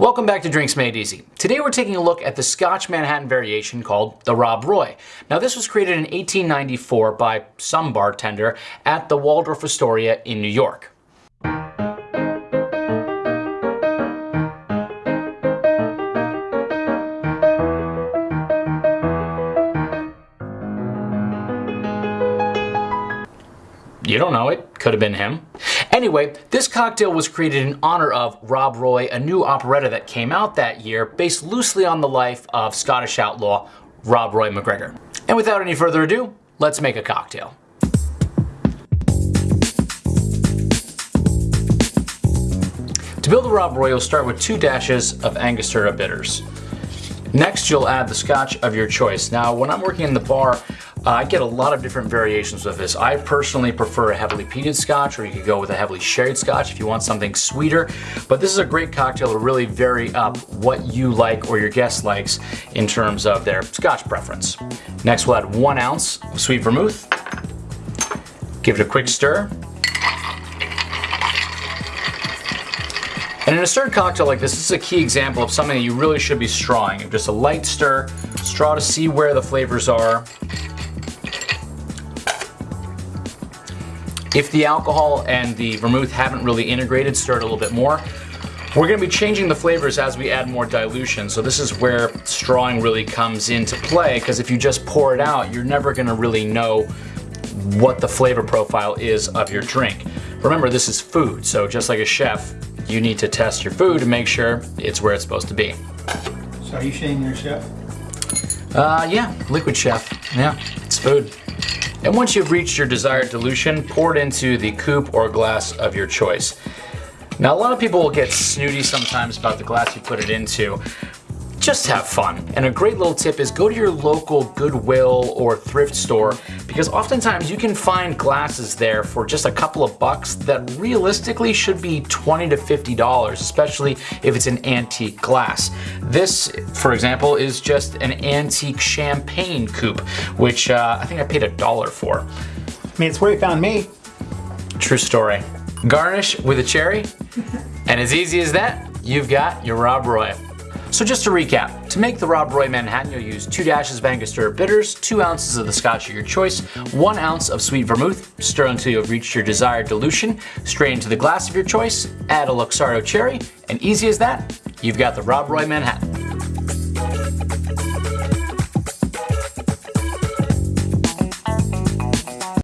Welcome back to Drinks Made Easy. Today we're taking a look at the Scotch Manhattan variation called the Rob Roy. Now this was created in 1894 by some bartender at the Waldorf Astoria in New York. You don't know it. Could have been him. Anyway, this cocktail was created in honor of Rob Roy, a new operetta that came out that year based loosely on the life of Scottish outlaw Rob Roy MacGregor. And without any further ado, let's make a cocktail. To build the Rob Roy, you'll start with two dashes of Angostura bitters. Next, you'll add the scotch of your choice. Now, when I'm working in the bar, I get a lot of different variations with this. I personally prefer a heavily peated scotch or you could go with a heavily sherried scotch if you want something sweeter. But this is a great cocktail to really vary up what you like or your guest likes in terms of their scotch preference. Next we'll add one ounce of sweet vermouth. Give it a quick stir. And in a stirred cocktail like this, this is a key example of something that you really should be strawing. Just a light stir, straw to see where the flavors are, If the alcohol and the vermouth haven't really integrated, stir it a little bit more. We're going to be changing the flavors as we add more dilution, so this is where strawing really comes into play, because if you just pour it out, you're never going to really know what the flavor profile is of your drink. Remember, this is food, so just like a chef, you need to test your food to make sure it's where it's supposed to be. So are you saying you're a chef? Uh, yeah, liquid chef. Yeah, it's food. And once you've reached your desired dilution, pour it into the coupe or glass of your choice. Now a lot of people will get snooty sometimes about the glass you put it into just have fun. And a great little tip is go to your local Goodwill or thrift store because oftentimes you can find glasses there for just a couple of bucks that realistically should be 20 to $50, especially if it's an antique glass. This, for example, is just an antique champagne coupe, which uh, I think I paid a dollar for. I mean, it's where you found me. True story. Garnish with a cherry, and as easy as that, you've got your Rob Roy. So just to recap, to make the Rob Roy Manhattan, you'll use two dashes of Angostura bitters, two ounces of the scotch of your choice, one ounce of sweet vermouth, stir until you've reached your desired dilution, strain into the glass of your choice, add a Luxardo cherry, and easy as that, you've got the Rob Roy Manhattan.